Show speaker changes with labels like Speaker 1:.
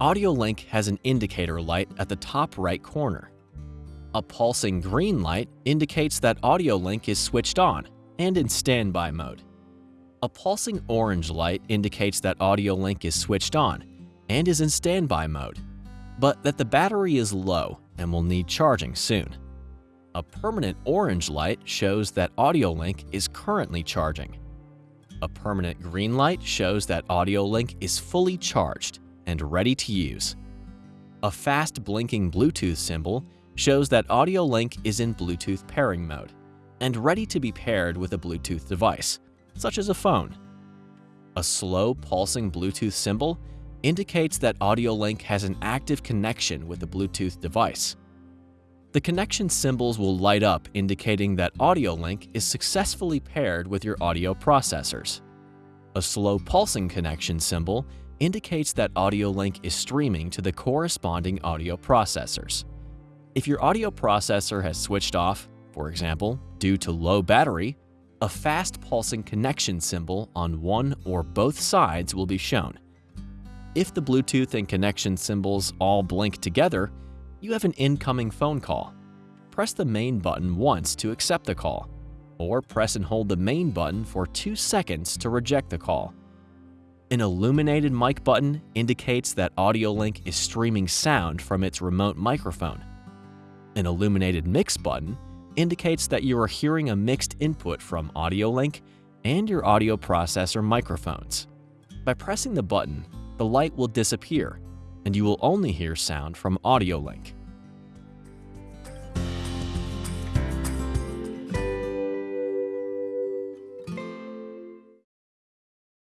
Speaker 1: AudioLink has an indicator light at the top right corner. A pulsing green light indicates that AudioLink is switched on and in standby mode. A pulsing orange light indicates that AudioLink is switched on and is in standby mode, but that the battery is low and will need charging soon. A permanent orange light shows that AudioLink is currently charging. A permanent green light shows that AudioLink is fully charged and ready to use. A fast blinking Bluetooth symbol shows that AudioLink is in Bluetooth pairing mode and ready to be paired with a Bluetooth device, such as a phone. A slow pulsing Bluetooth symbol indicates that AudioLink has an active connection with the Bluetooth device. The connection symbols will light up indicating that AudioLink is successfully paired with your audio processors. A slow pulsing connection symbol indicates that AudioLink is streaming to the corresponding audio processors. If your audio processor has switched off, for example, due to low battery, a fast pulsing connection symbol on one or both sides will be shown. If the Bluetooth and connection symbols all blink together, you have an incoming phone call. Press the main button once to accept the call, or press and hold the main button for 2 seconds to reject the call. An illuminated mic button indicates that AudioLink is streaming sound from its remote microphone. An illuminated mix button indicates that you are hearing a mixed input from AudioLink and your audio processor microphones. By pressing the button, the light will disappear, and you will only hear sound from AudioLink.